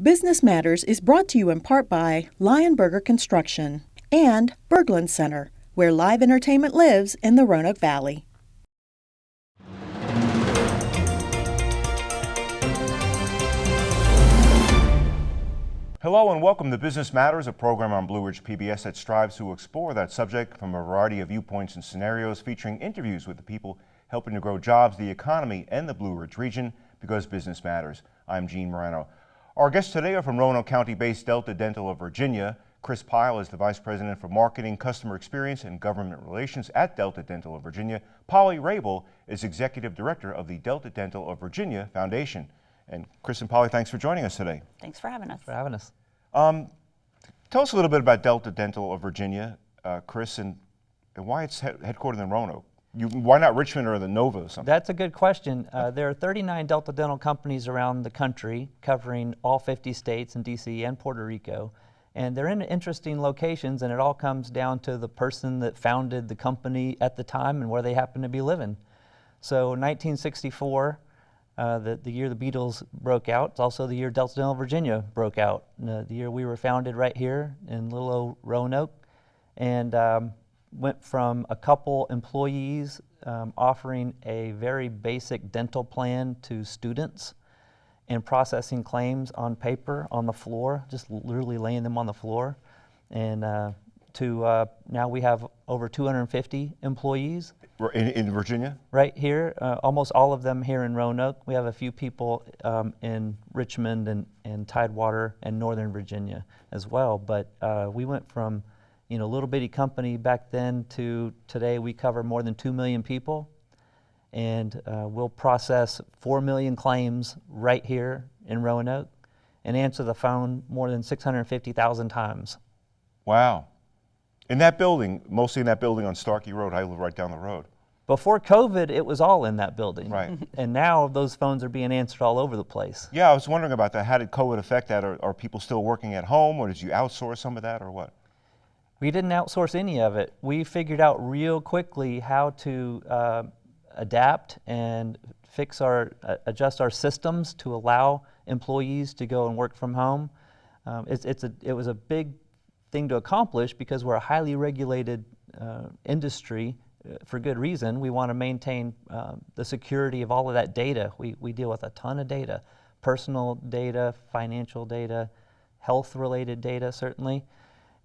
Business Matters is brought to you in part by Lionberger Construction and Berglund Center, where live entertainment lives in the Roanoke Valley. Hello and welcome to Business Matters, a program on Blue Ridge PBS that strives to explore that subject from a variety of viewpoints and scenarios, featuring interviews with the people helping to grow jobs, the economy, and the Blue Ridge region because business matters. I'm Gene Marrano. Our guests today are from Roanoke County-based Delta Dental of Virginia. Chris Pyle is the Vice President for Marketing, Customer Experience, and Government Relations at Delta Dental of Virginia. Polly Raible is Executive Director of the Delta Dental of Virginia Foundation. And Chris and Polly, thanks for joining us today. Thanks for having us. for having us. Um, tell us a little bit about Delta Dental of Virginia, uh, Chris, and, and why it's he headquartered in Roanoke. You, why not Richmond or the Nova or something? That's a good question. Uh, there are 39 Delta Dental companies around the country covering all 50 states and DC and Puerto Rico. And they're in interesting locations and it all comes down to the person that founded the company at the time and where they happen to be living. So 1964, uh, the, the year the Beatles broke out. It's also the year Delta Dental Virginia broke out. Uh, the year we were founded right here in little old Roanoke. And um, went from a couple employees um, offering a very basic dental plan to students and processing claims on paper on the floor, just literally laying them on the floor. And uh, to uh, now we have over 250 employees. In, in Virginia? Right here, uh, almost all of them here in Roanoke. We have a few people um, in Richmond and, and Tidewater and Northern Virginia as well. But uh, we went from you know, little bitty company back then to today we cover more than 2 million people and uh, we'll process 4 million claims right here in Roanoke and answer the phone more than 650,000 times. Wow. In that building, mostly in that building on Starkey Road, I live right down the road. Before COVID, it was all in that building. Right. And now those phones are being answered all over the place. Yeah, I was wondering about that. How did COVID affect that? Are, are people still working at home or did you outsource some of that or what? We didn't outsource any of it. We figured out real quickly how to uh, adapt and fix our, uh, adjust our systems to allow employees to go and work from home. Um, it's, it's a, it was a big thing to accomplish because we're a highly regulated uh, industry uh, for good reason. We want to maintain um, the security of all of that data. We, we deal with a ton of data, personal data, financial data, health related data certainly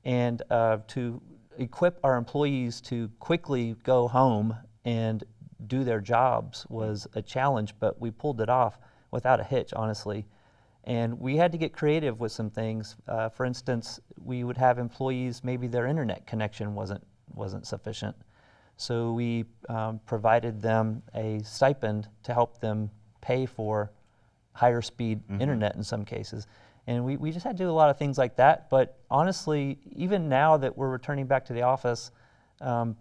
and uh, to equip our employees to quickly go home and do their jobs was a challenge, but we pulled it off without a hitch, honestly. And we had to get creative with some things. Uh, for instance, we would have employees, maybe their internet connection wasn't, wasn't sufficient. So we um, provided them a stipend to help them pay for higher speed mm -hmm. internet in some cases. And we, we just had to do a lot of things like that. But honestly, even now that we're returning back to the office, um,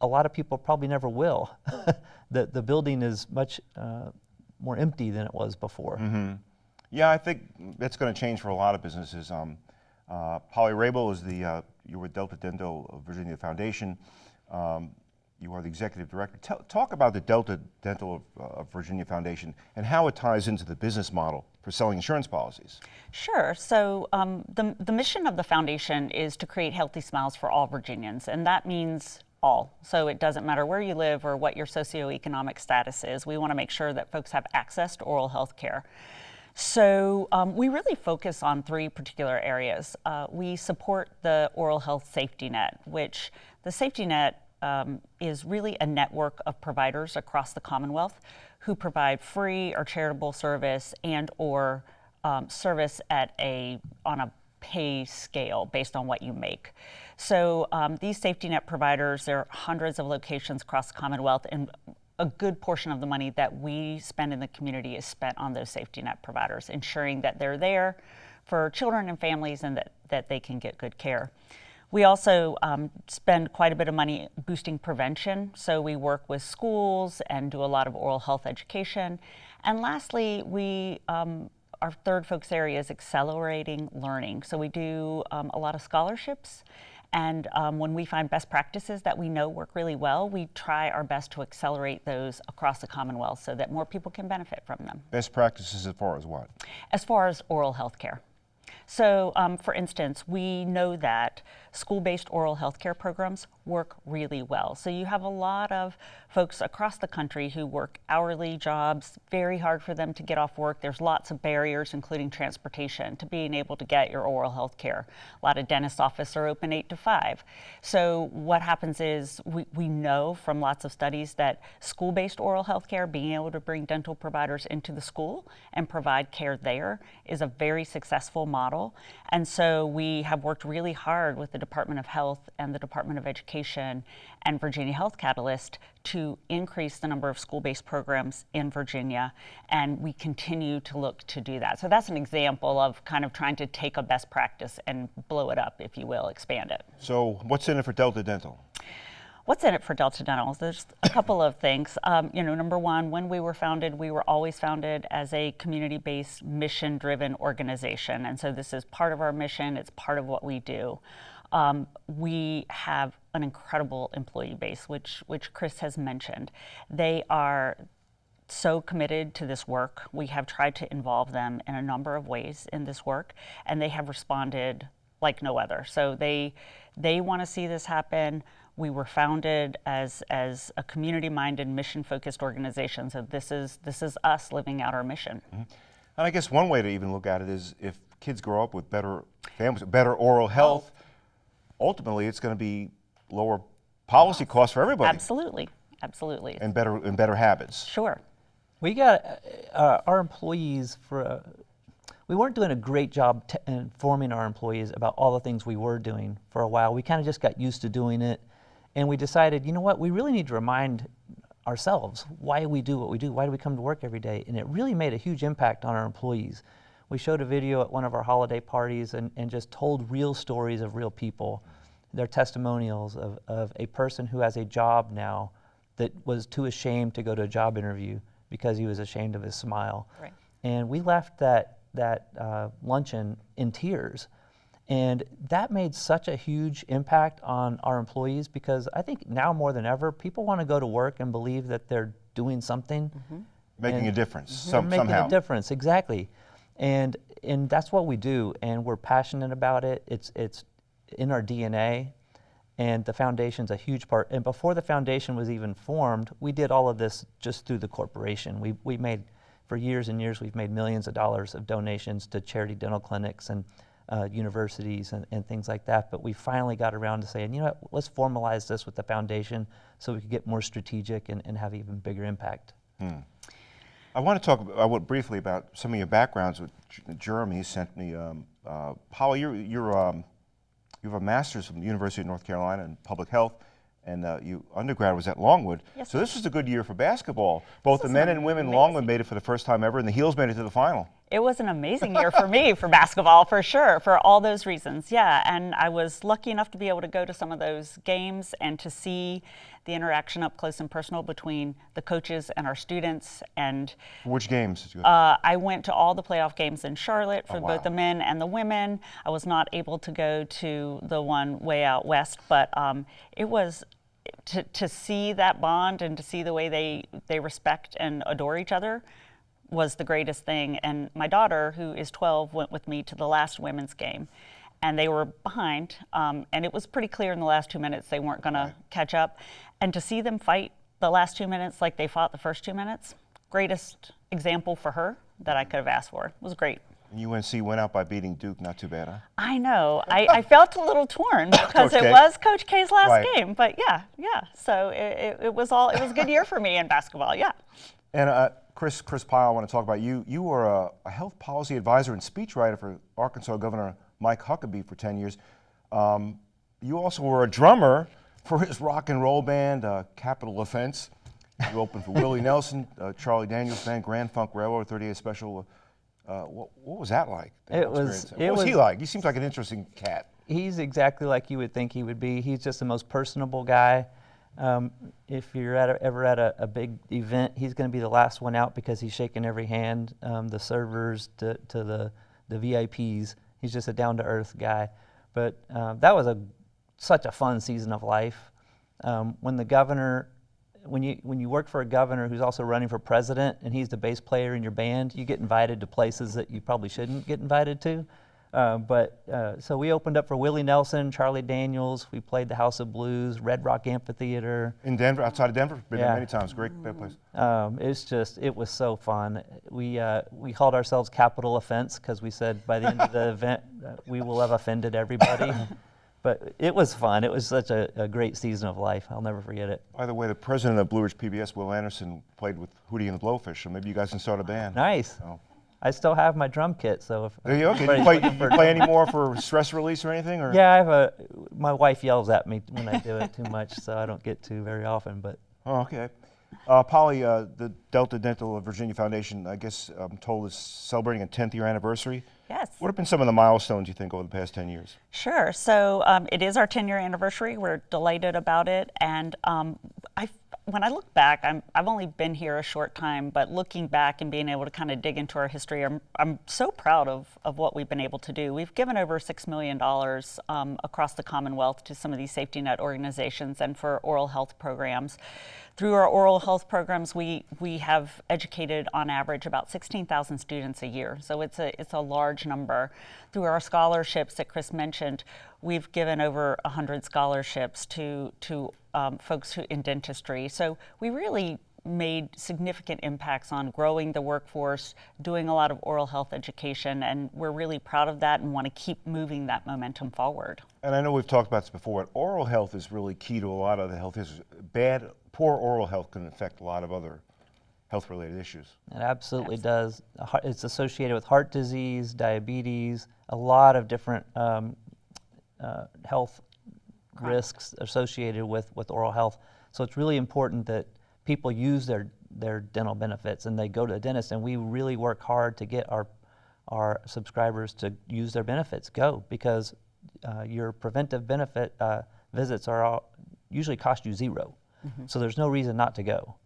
a lot of people probably never will. the, the building is much uh, more empty than it was before. Mm -hmm. Yeah, I think that's going to change for a lot of businesses. Um, uh, Polly Raible is the, uh, you're with Delta Dental of Virginia Foundation. Um, you are the executive director. Talk about the Delta Dental uh, of, Virginia Foundation and how it ties into the business model for selling insurance policies. Sure. So um, the, the mission of the foundation is to create healthy smiles for all Virginians, and that means all. So it doesn't matter where you live or what your socioeconomic status is. We want to make sure that folks have access to oral health care. So um, we really focus on three particular areas. Uh, we support the oral health safety net, which the safety net um, is really a network of providers across the Commonwealth who provide free or charitable service and or um, service at a on a pay scale based on what you make. So um, these safety net providers, there are hundreds of locations across the Commonwealth and a good portion of the money that we spend in the community is spent on those safety net providers, ensuring that they're there for children and families and that, that they can get good care. We also um, spend quite a bit of money boosting prevention. So we work with schools and do a lot of oral health education. And lastly, we um, our third focus area is accelerating learning. So we do um, a lot of scholarships And um, when we find best practices that we know work really well, we try our best to accelerate those across the Commonwealth so that more people can benefit from them. Best practices as far as what? As far as oral health care. So, um, for instance, we know that school based oral health care programs work really well. So, you have a lot of folks across the country who work hourly jobs, very hard for them to get off work. There's lots of barriers, including transportation, to being able to get your oral health care. A lot of dentist offices are open 8 to 5. So, what happens is we, we know from lots of studies that school based oral health care, being able to bring dental providers into the school and provide care there, is a very successful model. And so, we have worked really hard with the Department of Health and the Department of Education and Virginia Health Catalyst to increase the number of school-based programs in Virginia, and we continue to look to do that. So that's an example of kind of trying to take a best practice and blow it up, if you will, expand it. So what's in it for Delta Dental? What's in it for Delta Dental? There's a couple of things. Um, you know, number one, when we were founded, we were always founded as a community-based, mission-driven organization, and so this is part of our mission. It's part of what we do. Um, we have an incredible employee base, which, which Chris has mentioned. They are so committed to this work. We have tried to involve them in a number of ways in this work, and they have responded like no other. So they, they want to see this happen. We were founded as, as a community-minded, mission-focused organization. So this is, this is us living out our mission. Mm -hmm. And I guess one way to even look at it is if kids grow up with better families, better oral health, ultimately it's going to be lower policy costs for everybody. Absolutely, absolutely. And better and better habits. Sure. We got uh, our employees for. Uh, we weren't doing a great job informing our employees about all the things we were doing for a while. We kind of just got used to doing it, and we decided, you know what, we really need to remind ourselves why we do what we do. Why do we come to work every day? And it really made a huge impact on our employees. We showed a video at one of our holiday parties and, and just told real stories of real people their testimonials of, of a person who has a job now that was too ashamed to go to a job interview because he was ashamed of his smile. Right. And we left that, that uh, luncheon in tears. And that made such a huge impact on our employees because I think now more than ever, people want to go to work and believe that they're doing something. Mm -hmm. Making a difference, mm -hmm. some, making somehow. a difference, exactly. And, and that's what we do, and we're passionate about it. It's, it's in our DNA, and the foundation's a huge part. And before the foundation was even formed, we did all of this just through the corporation. We, we made, for years and years, we've made millions of dollars of donations to charity dental clinics and uh, universities and, and things like that. But we finally got around to saying, you know what, let's formalize this with the foundation so we could get more strategic and, and have even bigger impact. Hmm. I want to talk about, briefly about some of your backgrounds. With Jeremy sent me, um, uh, Paula, you're, you're um, you have a master's from the University of North Carolina in public health, and uh, you undergrad was at Longwood. Yes. So this was a good year for basketball. Both the men and women amazing. Longwood made it for the first time ever, and the Heels made it to the final. It was an amazing year for me for basketball, for sure, for all those reasons. Yeah, and I was lucky enough to be able to go to some of those games and to see the interaction up close and personal between the coaches and our students. And which games did you? Uh, I went to all the playoff games in Charlotte for oh, wow. both the men and the women. I was not able to go to the one way out west, but um, it was to, to see that bond and to see the way they, they respect and adore each other was the greatest thing. And my daughter, who is 12, went with me to the last women's game. And they were behind, um, and it was pretty clear in the last two minutes they weren't going right. to catch up. And to see them fight the last two minutes like they fought the first two minutes, greatest example for her that I could have asked for. It was great. UNC went out by beating Duke, not too bad, huh? I know. I, I felt a little torn because it was Coach K's last right. game. But yeah, yeah. So it, it, it, was all it was a good year for me in basketball. Yeah. And uh, Chris, Chris Pyle, I want to talk about you. You were a, a, health policy advisor and speechwriter for Arkansas Governor Mike Huckabee for 10 years. Um, you also were a drummer for his rock and roll band, uh, Capital Offense. You opened for Willie Nelson, uh, Charlie Daniels Band, Grand Funk Railroad, 38 Special. Uh, what, what, was that like? That it was. What was, was he like? He seems like an interesting cat. He's exactly like you would think he would be. He's just the most personable guy. Um, if you're at a, ever at a, a, big event, he's going to be the last one out because he's shaking every hand, um, the servers to, to, the, the VIPs. He's just a down to earth guy. But uh, that was a, such a fun season of life. Um, when the governor, when you when you work for a governor who's also running for president and he's the bass player in your band, you get invited to places that you probably shouldn't get invited to. Uh, but uh, so we opened up for Willie Nelson, Charlie Daniels. We played the House of Blues, Red Rock Amphitheater. In Denver, outside of Denver, been Yeah. there many times. Great, great place. Um, it's just, it was so fun. We, uh, we called ourselves Capital Offense because we said by the end of the event, uh, we will have offended everybody. but it was fun. It was such a, a great season of life. I'll never forget it. By the way, the president of Blue Ridge PBS, Will Anderson, played with Hootie and the Blowfish, so maybe you guys can start a band. Nice. Oh. I still have my drum kit, so if There you go. Can you play, looking you for- play any more for stress release or anything? Or? Yeah, I have a. My wife yells at me when I do it too much, so I don't get to very often. But Oh, okay. Uh, Polly, uh, the Delta Dental of Virginia Foundation, I guess I'm told is celebrating a 10th year anniversary. Yes. What have been some of the milestones you think over the past 10 years? Sure. So um, it is our 10 year anniversary. We're delighted about it. And um, I, when I look back, I'm, I've only been here a short time, but looking back and being able to kind of dig into our history, I'm, I'm so proud of, of what we've been able to do. We've given over $6 million um, across the Commonwealth to some of these safety net organizations and for oral health programs. Through our oral health programs, we, we have educated on average about 16,000 students a year. So it's a, it's a large number. Through our scholarships that Chris mentioned, we've given over 100 scholarships to, to um, folks who, in dentistry. So we really made significant impacts on growing the workforce, doing a lot of oral health education, and we're really proud of that and want to keep moving that momentum forward. And I know we've talked about this before, but oral health is really key to a lot of the health issues. Bad, poor oral health can affect a lot of other health related issues. It absolutely does. It's associated with heart disease, diabetes, a lot of different um, uh, health risks associated with, with oral health. So it's really important that people use their, their dental benefits and they go to the dentist. And we really work hard to get our, our subscribers to use their benefits. Go because uh, your preventive benefit uh, visits are all, usually cost you 0 So there's no reason not to go.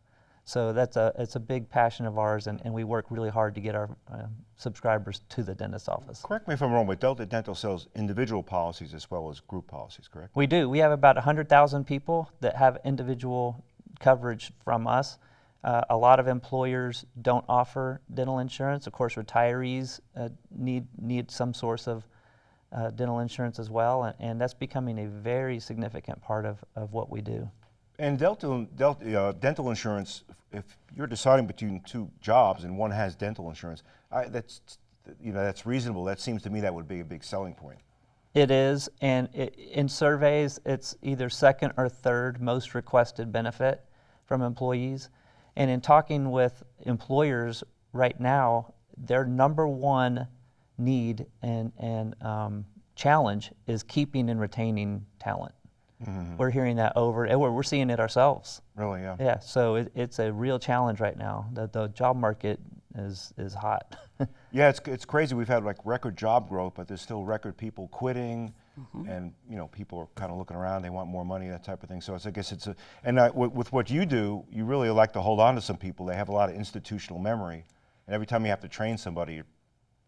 So that's a it's a big passion of ours, and, and we work really hard to get our um, subscribers to the dentist office. Correct me if I'm wrong, but Delta Dental sells individual policies as well as group policies, correct? We do. We have about 100,000 people that have individual coverage from us. Uh, a lot of employers don't offer dental insurance. Of course, retirees uh, need need some source of uh, dental insurance as well, and, and that's becoming a very significant part of, of what we do. And Delta uh, dental insurance, if you're deciding between two jobs and one has dental insurance, I, that's you know that's reasonable. That seems to me that would be a big selling point. It is, and it, in surveys, it's either second or third most requested benefit from employees. And in talking with employers right now, their number one need and, and um, challenge is keeping and retaining talent. We're hearing that over, and we're, we're seeing it ourselves. Really, yeah. Yeah, so it, it's a real challenge right now. The, the job market is, is hot. Yeah, it's, it's crazy. We've had like record job growth, but there's still record people quitting, and you know people are kind of looking around. They want more money, that type of thing. So it's, I guess it's a and uh, with, with what you do, you really like to hold on to some people. They have a lot of institutional memory, and every time you have to train somebody, you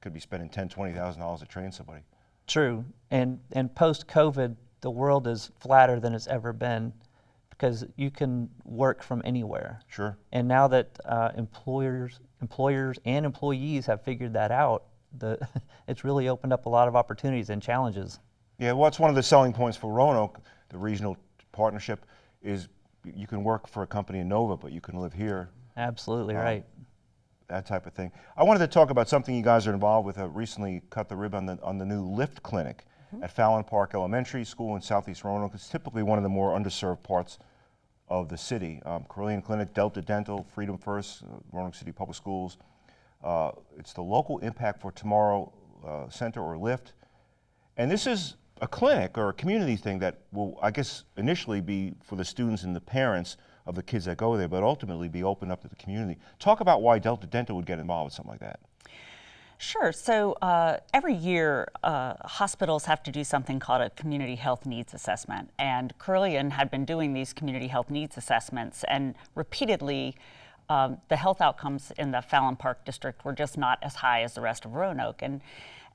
could be spending ten, twenty thousand dollars to train somebody. True, and and post COVID, the world is flatter than it's ever been, because you can work from anywhere. Sure. And now that uh, employers, employers and employees have figured that out, the it's really opened up a lot of opportunities and challenges. Yeah, well, it's one of the selling points for Roanoke, the regional partnership, is you can work for a company in Nova, but you can live here Absolutely right. that type of thing. I wanted to talk about something you guys are involved with. Uh, recently, cut the ribbon on the, on the new Lift Clinic at Fallon Park Elementary School in Southeast Roanoke. It's typically one of the more underserved parts of the city. Um, Clinic, Delta Dental, Freedom First, uh, Roanoke City Public Schools. Uh, it's the Local Impact for Tomorrow uh, Center or LIFT. And this is a clinic or a community thing that will, I guess, initially be for the students and the parents of the kids that go there, but ultimately be opened up to the community. Talk about why Delta Dental would get involved with something like that. Sure. So uh, every year, uh, hospitals have to do something called a community health needs assessment. And Carilion had been doing these community health needs assessments, and repeatedly, um, the health outcomes in the Fallon Park district were just not as high as the rest of Roanoke. And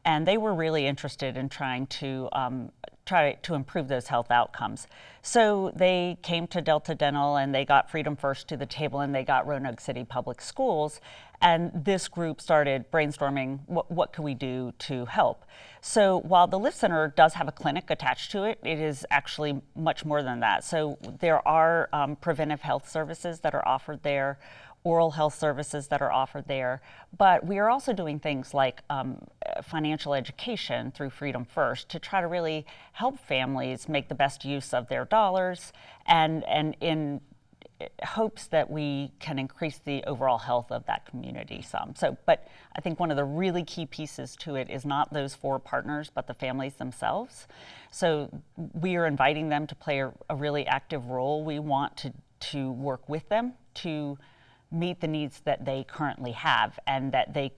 and they were really interested in trying to um, try to improve those health outcomes. So they came to Delta Dental and they got Freedom First to the table and they got Roanoke City Public Schools. And this group started brainstorming what, what could we do to help. So while the Lift Center does have a clinic attached to it, it is actually much more than that. So there are um, preventive health services that are offered there oral health services that are offered there. But we are also doing things like um, financial education through Freedom First to try to really help families make the best use of their dollars and, and in hopes that we can increase the overall health of that community some. So, but I think one of the really key pieces to it is not those four partners, but the families themselves. So we are inviting them to play a, a really active role. We want to, to work with them to meet the needs that they currently have and that they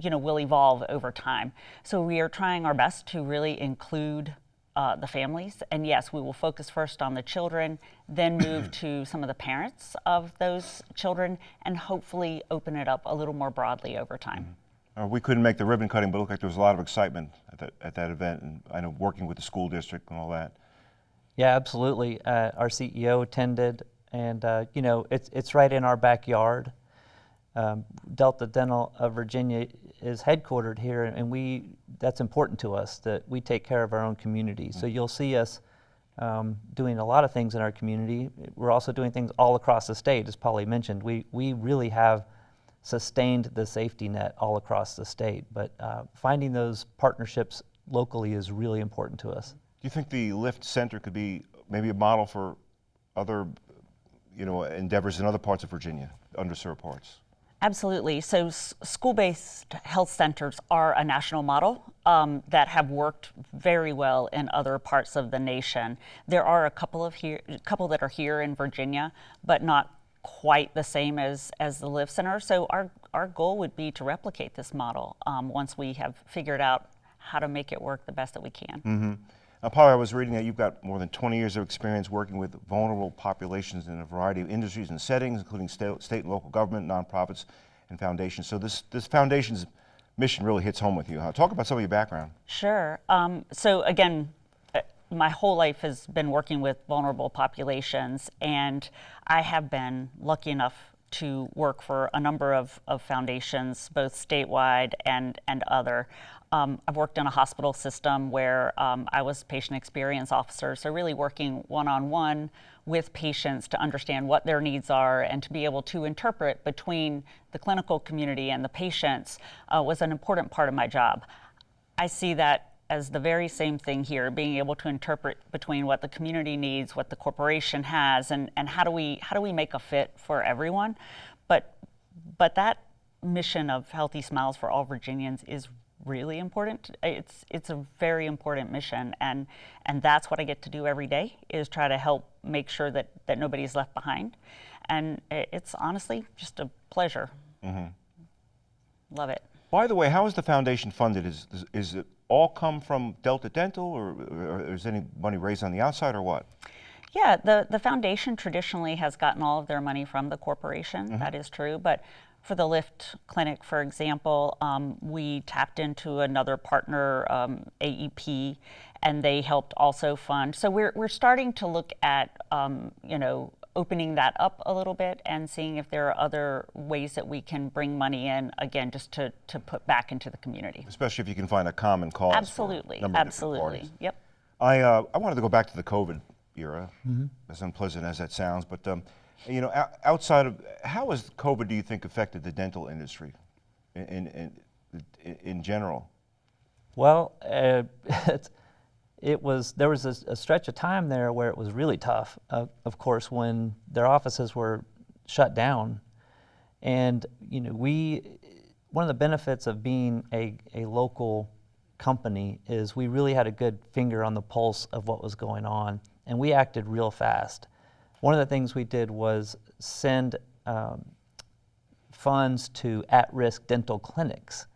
you know will evolve over time. So we are trying our best to really include uh, the families and yes we will focus first on the children then move to some of the parents of those children and hopefully open it up a little more broadly over time. Mm -hmm. uh, we couldn't make the ribbon cutting but it looked like there was a lot of excitement at that, at that event and I know working with the school district and all that. Yeah absolutely. Uh, our CEO attended and uh, you know it's it's right in our backyard. Um, Delta Dental of Virginia is headquartered here, and we that's important to us that we take care of our own community. So you'll see us um, doing a lot of things in our community. We're also doing things all across the state, as Polly mentioned. We we really have sustained the safety net all across the state, but uh, finding those partnerships locally is really important to us. Do you think the Lift Center could be maybe a model for other you know, endeavors in other parts of Virginia, underserved parts? Absolutely. So school-based health centers are a national model um, that have worked very well in other parts of the nation. There are a couple of here, a couple that are here in Virginia, but not quite the same as as the Lift Center. So our our goal would be to replicate this model um, once we have figured out how to make it work the best that we can. Mm -hmm. Now, I was reading that you've got more than 20 years of experience working with vulnerable populations in a variety of industries and settings, including state, state and local government, nonprofits, and foundations. So this, this foundation's mission really hits home with you. Huh? Talk about some of your background. Sure. Um, so again, uh, my whole life has been working with vulnerable populations, and I have been lucky enough to work for a number of, of foundations, both statewide and, and other. Um, I've worked in a hospital system where um, I was patient experience officer, so really working one-on-one -on -one with patients to understand what their needs are and to be able to interpret between the clinical community and the patients uh, was an important part of my job. I see that as the very same thing here, being able to interpret between what the community needs, what the corporation has, and, and how do we how do we make a fit for everyone. But but that mission of Healthy Smiles for All Virginians is really important. It's it's a very important mission, and and that's what I get to do every day is try to help make sure that that nobody's left behind, and it's honestly just a pleasure. Mm -hmm. Love it. By the way, how is the foundation funded? Is is it all come from Delta Dental, or, or is any money raised on the outside, or what? Yeah, the, the foundation traditionally has gotten all of their money from the corporation. Mm -hmm. that is true. But for the Lift Clinic, for example, um, we tapped into another partner, um, AEP, and they helped also fund. So we're, we're starting to look at, um, you know, opening that up a little bit and seeing if there are other ways that we can bring money in, again, just to, to put back into the community. Especially if you can find a common cause. Absolutely, absolutely, yep. I, uh, I wanted to go back to the COVID era, mm -hmm. as unpleasant as that sounds, but um, you know, outside of, how has COVID, do you think, affected the dental industry in, in, in general? Well, uh, it was, there was a, a, stretch of time there where it was really tough, uh, of course, when their offices were shut down. And, you know, we, one of the benefits of being a, a local company is we really had a good finger on the pulse of what was going on, and we acted real fast. One of the things we did was send um, funds to at-risk dental clinics.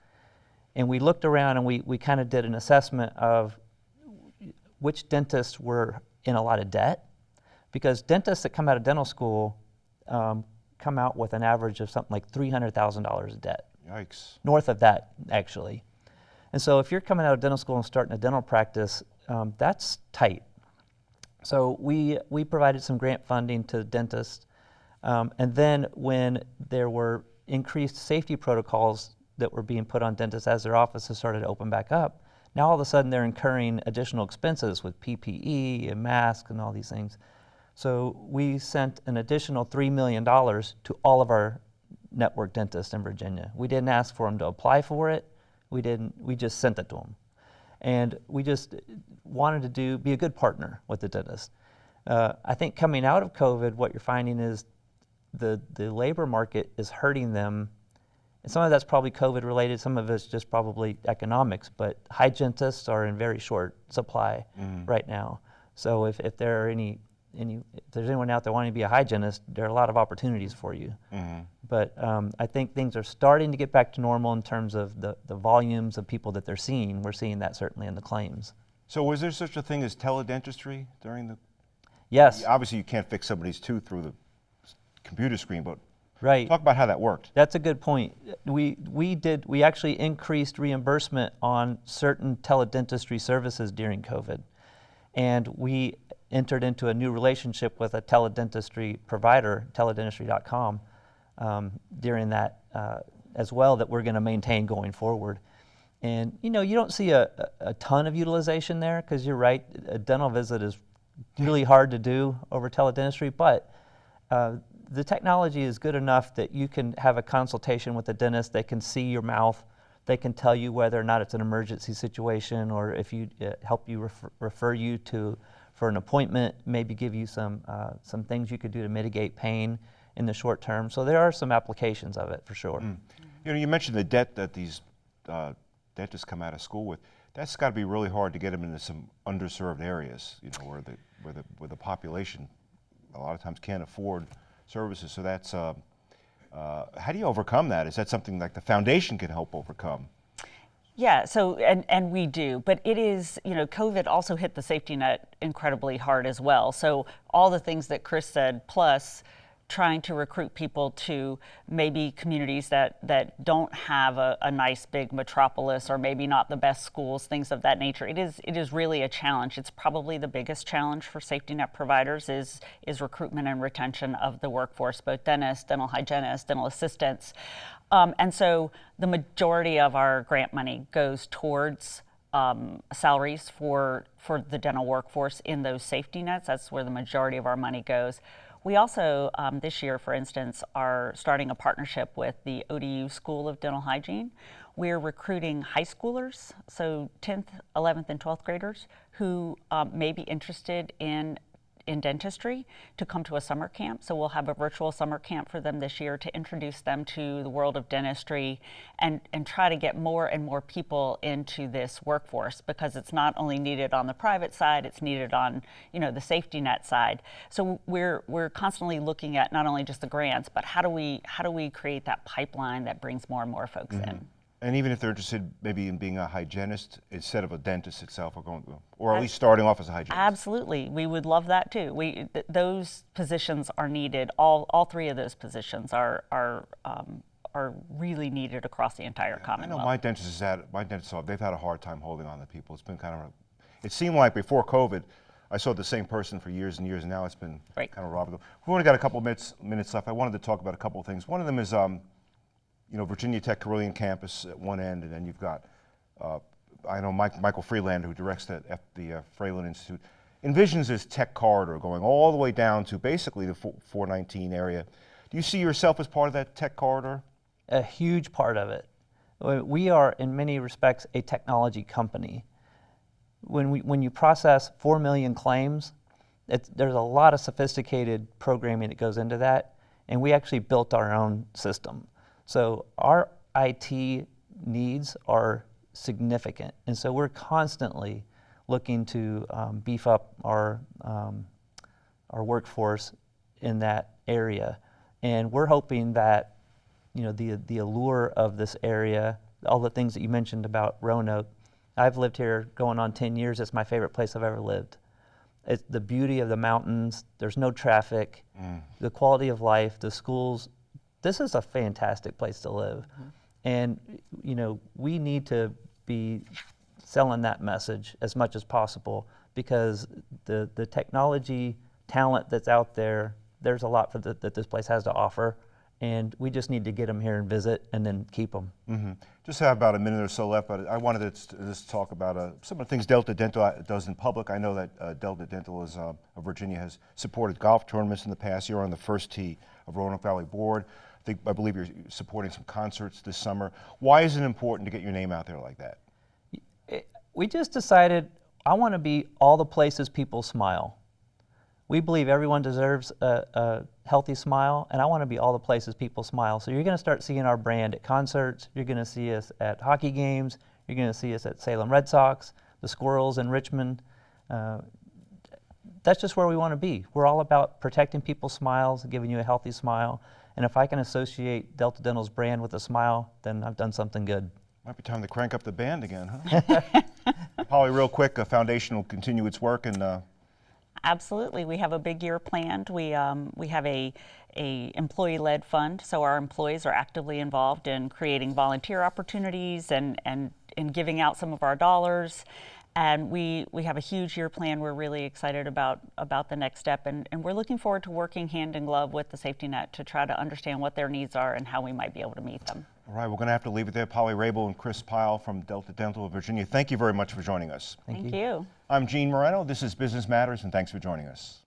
And we looked around and we, we kind of did an assessment of which dentists were in a lot of debt. Because dentists that come out of dental school um, come out with an average of something like $300,000 of debt. Yikes. North of that, actually. And so if you're coming out of dental school and starting a dental practice, um, that's tight. So we, we provided some grant funding to dentists. Um, and then when there were increased safety protocols that were being put on dentists as their offices started to open back up, now all of a sudden they're incurring additional expenses with PPE and masks and all these things. So we sent an additional $3 million to all of our network dentists in Virginia. We didn't ask for them to apply for it. We didn't, we just sent it to them. And we just wanted to do, be a good partner with the dentist. Uh, I think coming out of COVID, what you're finding is the, the labor market is hurting them. And some of that's probably COVID related, some of it's just probably economics, but hygienists are in very short supply right now. So if, if there are any, any, if there's anyone out there wanting to be a hygienist, there are a lot of opportunities for you. But um, I think things are starting to get back to normal in terms of the, the volumes of people that they're seeing. We're seeing that certainly in the claims. So was there such a thing as teledentistry during the, Yes, obviously you can't fix somebody's tooth through the computer screen, but right. talk about how that worked. That's a good point. We, we did, we actually increased reimbursement on certain teledentistry services during COVID. And we entered into a new relationship with a teledentistry provider, teledentistry.com, um, during that uh, as well that we're going to maintain going forward. And you know, you don't see a, a ton of utilization there because you're right, a dental visit is really hard to do over teledentistry, but uh, the technology is good enough that you can have a consultation with a dentist. They can see your mouth. They can tell you whether or not it's an emergency situation or if you uh, help you refer, refer you to for an appointment. Maybe give you some uh, some things you could do to mitigate pain in the short term. So there are some applications of it for sure. You know, you mentioned the debt that these uh, dentists come out of school with. That's got to be really hard to get them into some underserved areas, you know, where the where the where the population a lot of times can't afford services. So that's uh, uh, how do you overcome that? Is that something like the foundation can help overcome? Yeah, so and and we do, but it is, you know, COVID also hit the safety net incredibly hard as well. So all the things that Chris said plus trying to recruit people to maybe communities that that don't have a, a nice big metropolis or maybe not the best schools, things of that nature. It is it is really a challenge. It's probably the biggest challenge for safety net providers is is recruitment and retention of the workforce, both dentists, dental hygienists, dental assistants. Um, and so the majority of our grant money goes towards um, salaries for, for the dental workforce in those safety nets. That's where the majority of our money goes. We also, um, this year, for instance, are starting a partnership with the ODU School of Dental Hygiene. We're recruiting high schoolers, so 10th, 11th, and 12th graders who um, may be interested in in dentistry to come to a summer camp. So we'll have a virtual summer camp for them this year to introduce them to the world of dentistry and, and try to get more and more people into this workforce because it's not only needed on the private side, it's needed on, you know, the safety net side. So we're we're constantly looking at not only just the grants, but how do we how do we create that pipeline that brings more and more folks in? Mm-hmm. And even if they're interested maybe in being a hygienist instead of a dentist itself, or going, or at least starting off as a hygienist. Absolutely, we would love that too. We th- those positions are needed. All all three of those positions are are um, are really needed across the entire Commonwealth. I know my dentist has had, my dentist, they've had a hard time holding on to people. It's been kind of, a, it seemed like before COVID, I saw the same person for years and years, and now it's been Right. kind of robbing them. We've only got a couple minutes, minutes left. I wanted to talk about a couple of things. One of them is, um, you know, Virginia Tech Carilion campus at one end, and then you've got, uh, I know Mike, Michael Friedlander, who directs F, the uh, Institute, envisions this tech corridor going all the way down to basically the 419 area. Do you see yourself as part of that tech corridor? a huge part of it. We- are, in many respects, a technology company. When, we, when you process 4 million claims, there's a lot of sophisticated programming that goes into that, and we actually built our own system. So our IT needs are significant, and so we're constantly looking to um, beef up our, um, our workforce in that area. And we're hoping that you know, the, the allure of this area, all the things that you mentioned about Roanoke. I've lived here going on 10 years. It's my favorite place I've ever lived. It's the beauty of the mountains, there's no traffic, the quality of life, the schools. This is a fantastic place to live. And, you know, we need to be selling that message as much as possible because the, the technology talent that's out there, there's a lot for the, that this place has to offer. And we just need to get them here and visit and then keep them. Mhm. Just have about a minute or so left, but I wanted to just talk about uh, some of the things Delta Dental uh, does in public. I know that uh, Delta Dental is, uh, of Virginia has supported golf tournaments in the past. You're on the first tee of Roanoke Valley Board. I, think, I believe you're supporting some concerts this summer. Why is it important to get your name out there like that? we just decided I want to be all the places people smile. We believe everyone deserves a, a healthy smile, and I want to be all the places people smile. So you're going to start seeing our brand at concerts. You're going to see us at hockey games. You're going to see us at Salem Red Sox, the Squirrels in Richmond. Uh, that's just where we want to be. We're all about protecting people's smiles, giving you a healthy smile. And if I can associate Delta Dental's brand with a smile, then I've done something good. Might be time to crank up the band again, huh? Polly, real quick, a foundation will continue its work and uh, Absolutely, we have a big year planned. We um, we have a a employee-led fund, so our employees are actively involved in creating volunteer opportunities and and in giving out some of our dollars. And we we have a huge year plan. We're really excited about about the next step, and and we're looking forward to working hand in glove with the safety net to try to understand what their needs are and how we might be able to meet them. all right, we're going to have to leave it there. Polly Raible and Chris Pyle from Delta Dental of Virginia, thank you very much for joining us. Thank Thank you. you. I'm Gene Marrano. This is Business Matters, and thanks for joining us.